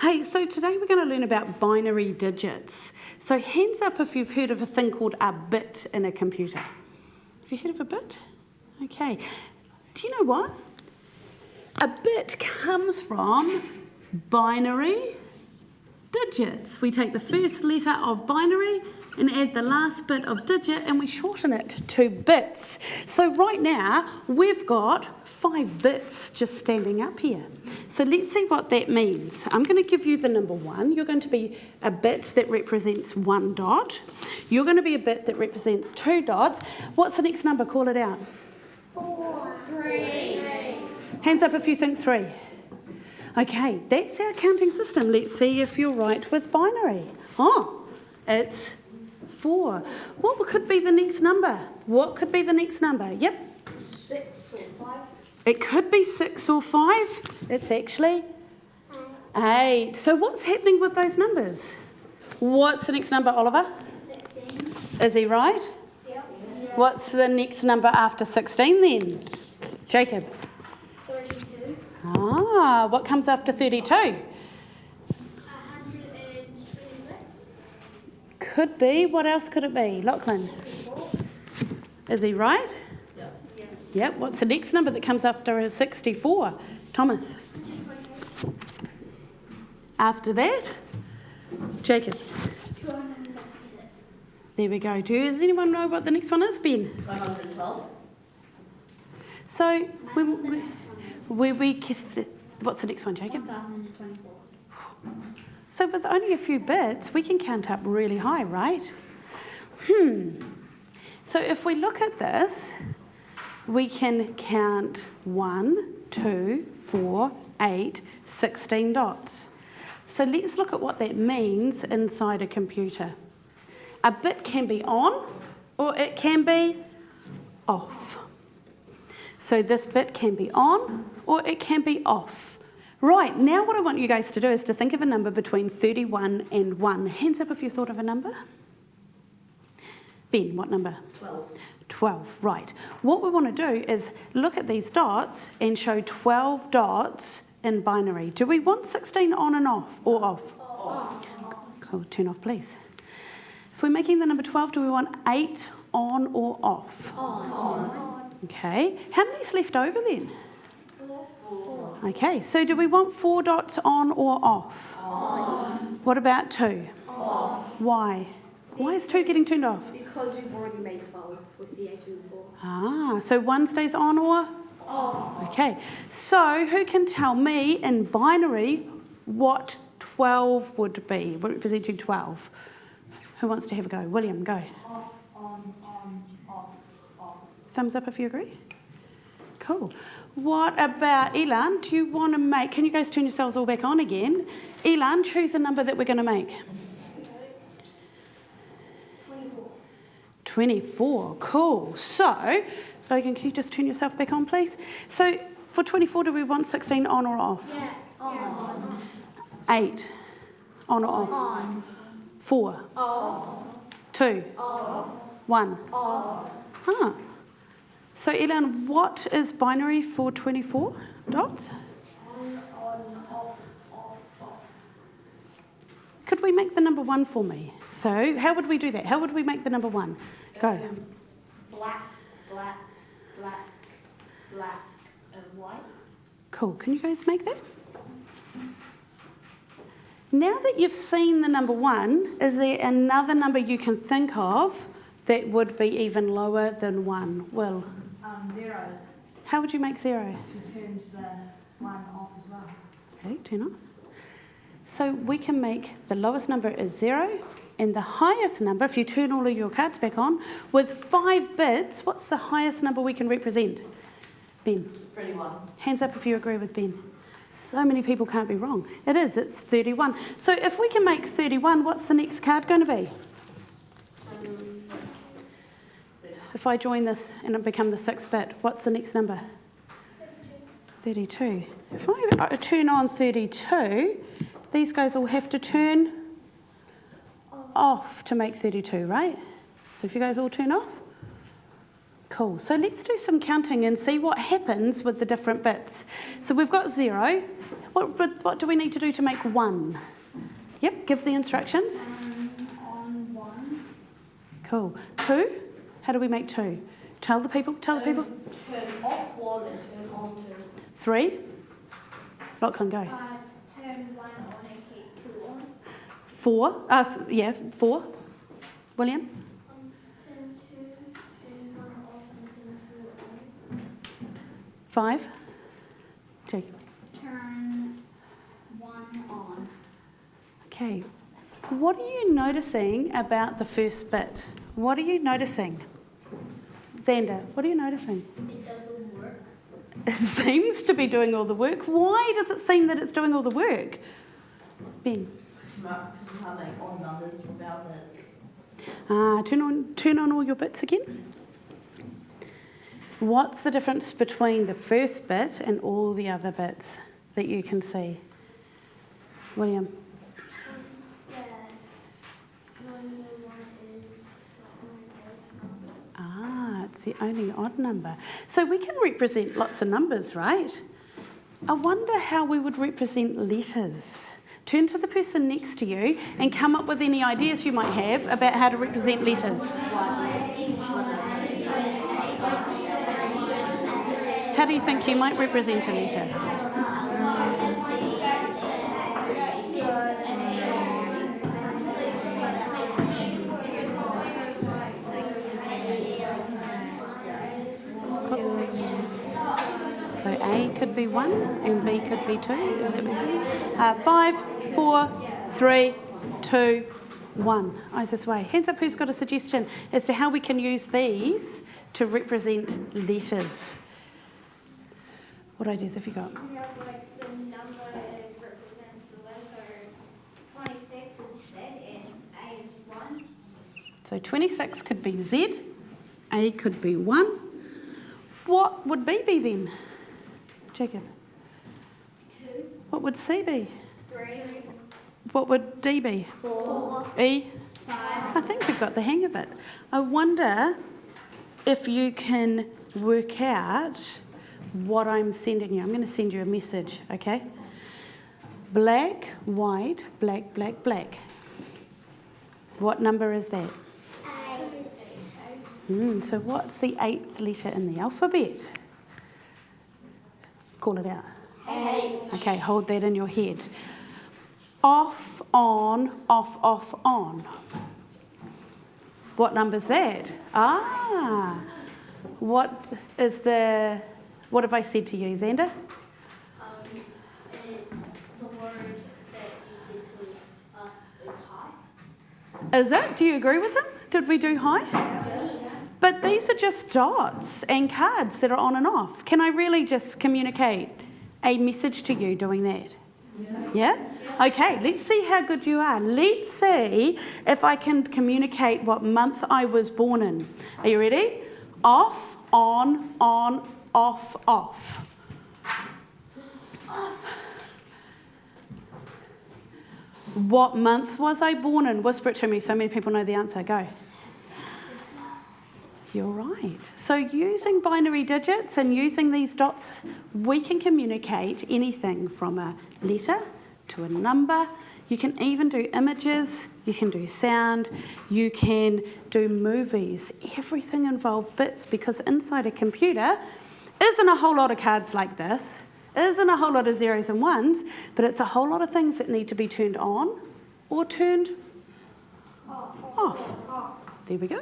Hey, so today we're going to learn about binary digits. So hands up if you've heard of a thing called a bit in a computer. Have you heard of a bit? Okay. Do you know what? A bit comes from binary digits. We take the first letter of binary and add the last bit of digit and we shorten it to bits. So right now we've got five bits just standing up here. So let's see what that means. I'm going to give you the number one. You're going to be a bit that represents one dot. You're going to be a bit that represents two dots. What's the next number? Call it out. Four. Three. Hands up if you think three. Okay, that's our counting system. Let's see if you're right with binary. Oh, it's four. What could be the next number? What could be the next number? Yep. Six or five. It could be six or five. It's actually eight. So what's happening with those numbers? What's the next number, Oliver? Sixteen. Is he right? Yep. What's the next number after 16 then? Jacob. Thirty-two. Ah, what comes after 32? A hundred and twenty-six. Could be. What else could it be? Lachlan. Is he right? Yep. What's the next number that comes after a 64? Thomas. After that? Jacob. There we go. Does anyone know what the next one is, Ben? 112. So, when we, we, we, what's the next one, Jacob? One thousand and twenty-four. So with only a few bits, we can count up really high, right? Hmm. So if we look at this, we can count one, two, four, eight, 16 dots. So let's look at what that means inside a computer. A bit can be on or it can be off. So this bit can be on or it can be off. Right, now what I want you guys to do is to think of a number between 31 and 1. Hands up if you thought of a number. Ben, what number? 12. 12, right. What we want to do is look at these dots and show 12 dots in binary. Do we want 16 on and off or off? Off. Cool, turn off please. If we're making the number 12, do we want 8 on or off? On. Okay, how many's left over then? Four. Okay, so do we want four dots on or off? On. What about two? Off. Why? Why is two getting turned off? Because you've already made 12 with the 8 and the 4. Ah, so one stays on or? Off. Okay, so who can tell me in binary what 12 would be, representing 12? Who wants to have a go? William, go. Off. On. On. Off. Off. Thumbs up if you agree. Cool. What about Elan? Do you want to make, can you guys turn yourselves all back on again? Elan, choose a number that we're going to make. 24, cool. So, Logan, can you just turn yourself back on, please? So, for 24, do we want 16 on or off? Yeah. On. 8, on or off? On. 4, Off. 2, Off. 1. Off. Ah. So, Elan, what is binary for 24 dots? On. On. Off. Off. Off. Could we make the number 1 for me? So, how would we do that? How would we make the number 1? Go. Black, black, black, black, and white. Cool. Can you guys make that? Now that you've seen the number one, is there another number you can think of that would be even lower than one? Will, Um, zero, how would you make zero? it turns the one off as well. Okay, turn on. So we can make the lowest number is zero, and the highest number, if you turn all of your cards back on, with five bits, what's the highest number we can represent? Ben. 31. Hands up if you agree with Ben. So many people can't be wrong. It is, it's 31. So if we can make 31, what's the next card going to be? If I join this and it become the sixth bit, what's the next number? 32. If I uh, turn on 32, these guys all have to turn off to make 32, right? So if you guys all turn off, Cool. So let's do some counting and see what happens with the different bits. So we've got zero. What, what, do we need to do to make one? Yep, give the instructions. Um, on one. Cool. Two? How do we make two? Tell the people, tell the people. Turn off one and turn on two. Three? Lachlan, go turn one on and keep two on. Four? Uh, yeah, four. William? Five? Jake. Turn one on. Okay. What are you noticing about the first bit? What are you noticing? Xander, what are you noticing? It doesn't work. It seems to be doing all the work. Why does it seem that it's doing all the work? Ben. It. Ah, turn on, turn on all your bits again. What's the difference between the first bit and all the other bits that you can see? William. Ah, it's the only odd number. So we can represent lots of numbers, right? I wonder how we would represent letters. Turn to the person next to you and come up with any ideas you might have about how to represent letters. How do you think you might represent a letter? So A could be one and B could be two. Is it uh, five, four, three, two, one. Eyes this way. Hands up who's got a suggestion as to how we can use these to represent letters. What ideas have you got? We have like the number represents the letter. Twenty-six is Z and A is one. So 26 could be Z, A could be 1. What would B be then? Jacob. Two. What would C be? Three. What would D be? Four. E? Five. I think you've got the hang of it. I wonder if you can work out what I'm sending you. I'm going to send you a message, okay? Black, white, black, black, black. What number is that? A. Mm, so, what's the eighth letter in the alphabet? Call it out. Okay, hold that in your head. Off, on, off, off, on. What number's that? Ah, what is the, what have I said to you, Xander? Um, it's the word that you said to us is high. Is it? Do you agree with him? Did we do high? But these are just dots and cards that are on and off. Can I really just communicate a message to you doing that? Yeah? Okay, let's see how good you are. Let's see if I can communicate what month I was born in. Are you ready? Off, on, on, off, off. What month was I born in? Whisper it to me so many people know the answer. Go. You're right. So, using binary digits and using these dots, we can communicate anything from a letter to a number. You can even do images, you can do sound, you can do movies. Everything involves bits because inside a computer isn't a whole lot of cards like this, isn't a whole lot of zeros and ones, but it's a whole lot of things that need to be turned on or turned off. There we go.